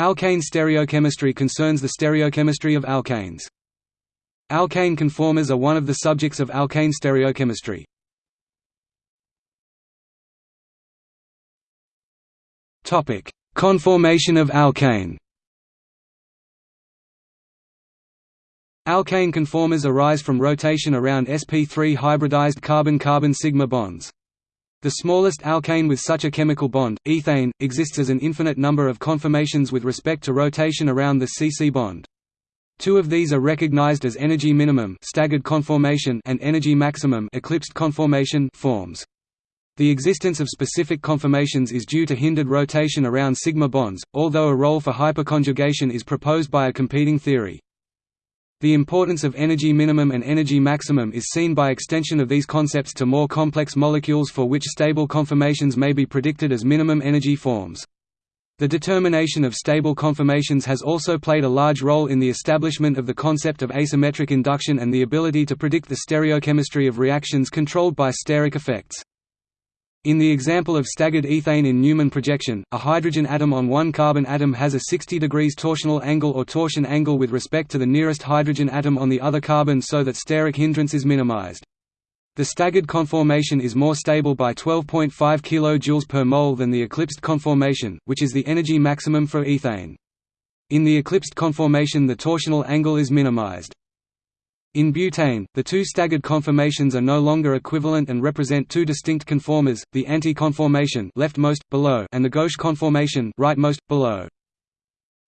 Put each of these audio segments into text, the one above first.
Alkane stereochemistry concerns the stereochemistry of alkanes. Alkane conformers are one of the subjects of alkane stereochemistry. Topic: Conformation of alkane Alkane conformers arise from rotation around sp3 hybridized carbon-carbon sigma bonds. The smallest alkane with such a chemical bond, ethane, exists as an infinite number of conformations with respect to rotation around the CC bond. Two of these are recognized as energy minimum staggered conformation and energy maximum eclipsed conformation forms. The existence of specific conformations is due to hindered rotation around sigma bonds, although a role for hyperconjugation is proposed by a competing theory. The importance of energy minimum and energy maximum is seen by extension of these concepts to more complex molecules for which stable conformations may be predicted as minimum energy forms. The determination of stable conformations has also played a large role in the establishment of the concept of asymmetric induction and the ability to predict the stereochemistry of reactions controlled by steric effects. In the example of staggered ethane in Newman projection, a hydrogen atom on one carbon atom has a 60 degrees torsional angle or torsion angle with respect to the nearest hydrogen atom on the other carbon so that steric hindrance is minimized. The staggered conformation is more stable by 12.5 kJ per mole than the eclipsed conformation, which is the energy maximum for ethane. In the eclipsed conformation the torsional angle is minimized. In butane, the two staggered conformations are no longer equivalent and represent two distinct conformers, the anti-conformation below, and the gauche conformation rightmost, below.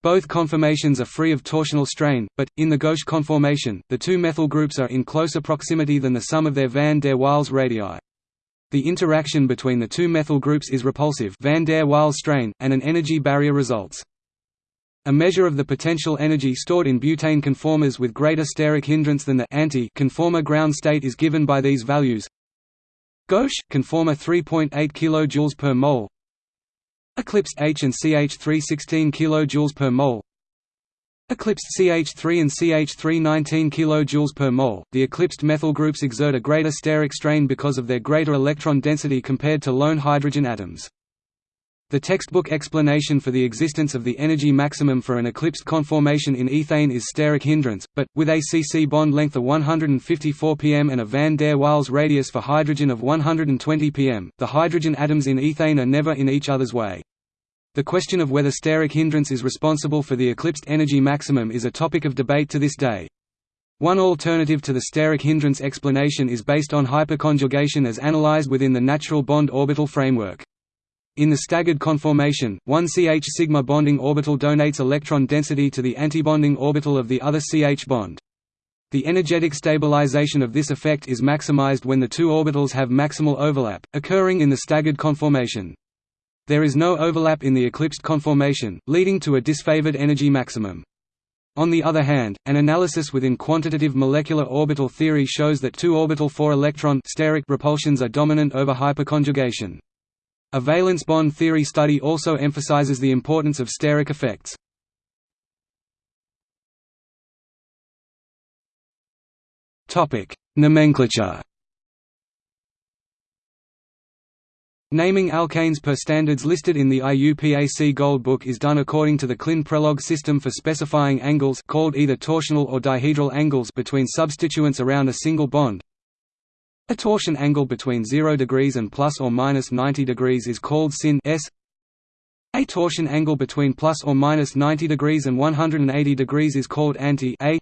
Both conformations are free of torsional strain, but, in the gauche conformation, the two methyl groups are in closer proximity than the sum of their van der Waals radii. The interaction between the two methyl groups is repulsive van der Waals strain, and an energy barrier results. A measure of the potential energy stored in butane conformers with greater steric hindrance than the anti-conformer ground state is given by these values. Gauche conformer 3.8 kJ per mole. Eclipsed H and CH3 16 kJ per mole. Eclipsed CH3 and CH3 19 kJ per mole. The eclipsed methyl groups exert a greater steric strain because of their greater electron density compared to lone hydrogen atoms. The textbook explanation for the existence of the energy maximum for an eclipsed conformation in ethane is steric hindrance, but, with a CC bond length of 154 pm and a van der Waals radius for hydrogen of 120 pm, the hydrogen atoms in ethane are never in each other's way. The question of whether steric hindrance is responsible for the eclipsed energy maximum is a topic of debate to this day. One alternative to the steric hindrance explanation is based on hyperconjugation as analyzed within the natural bond orbital framework. In the staggered conformation, one CH sigma bonding orbital donates electron density to the antibonding orbital of the other CH bond. The energetic stabilization of this effect is maximized when the two orbitals have maximal overlap, occurring in the staggered conformation. There is no overlap in the eclipsed conformation, leading to a disfavored energy maximum. On the other hand, an analysis within quantitative molecular orbital theory shows that two orbital 4-electron steric repulsions are dominant over hyperconjugation. A valence bond theory study also emphasizes the importance of steric effects. Nomenclature Naming alkanes per standards listed in the IUPAC Gold Book is done according to the Klyne-Prelog system for specifying angles called either torsional or dihedral angles between substituents around a single bond. A torsion angle between 0 degrees and plus or minus 90 degrees is called syn s. A torsion angle between plus or minus 90 degrees and 180 degrees is called anti a.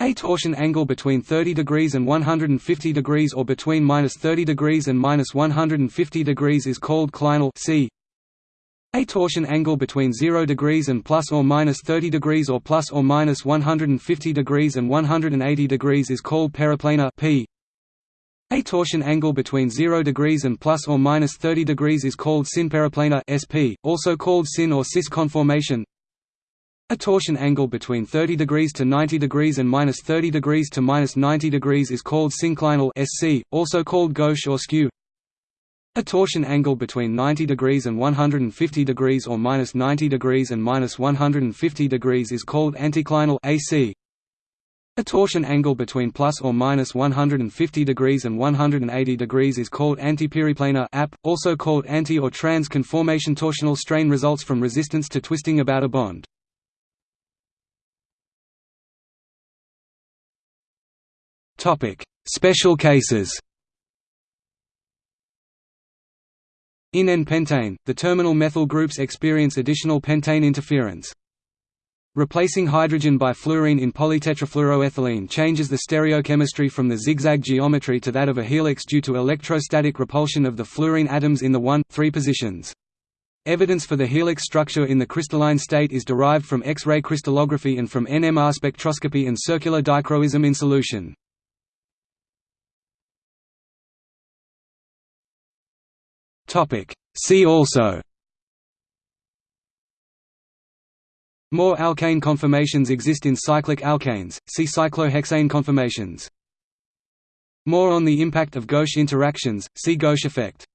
A torsion angle between 30 degrees and 150 degrees or between minus 30 degrees and minus 150 degrees is called clinal c. A torsion angle between 0 degrees and plus or minus 30 degrees or plus or minus 150 degrees and 180 degrees is called periplanar p. A torsion angle between 0 degrees and plus or minus 30 degrees is called synperiplanar (SP), also called syn or cis conformation. A torsion angle between 30 degrees to 90 degrees and minus 30 degrees to minus 90 degrees is called synclinal (SC), also called gauche or skew. A torsion angle between 90 degrees and 150 degrees or minus 90 degrees and minus 150 degrees is called anticlinal (AC). A torsion angle between plus or minus 150 degrees and 180 degrees is called antiperiplanar AP, also called anti- or trans-conformation torsional strain results from resistance to twisting about a bond. Special cases In N-pentane, the terminal methyl groups experience additional pentane interference. Replacing hydrogen by fluorine in polytetrafluoroethylene changes the stereochemistry from the zigzag geometry to that of a helix due to electrostatic repulsion of the fluorine atoms in the 1,3 positions. Evidence for the helix structure in the crystalline state is derived from X-ray crystallography and from NMR spectroscopy and circular dichroism in solution. See also More alkane conformations exist in cyclic alkanes, see cyclohexane conformations. More on the impact of gauche interactions, see gauche effect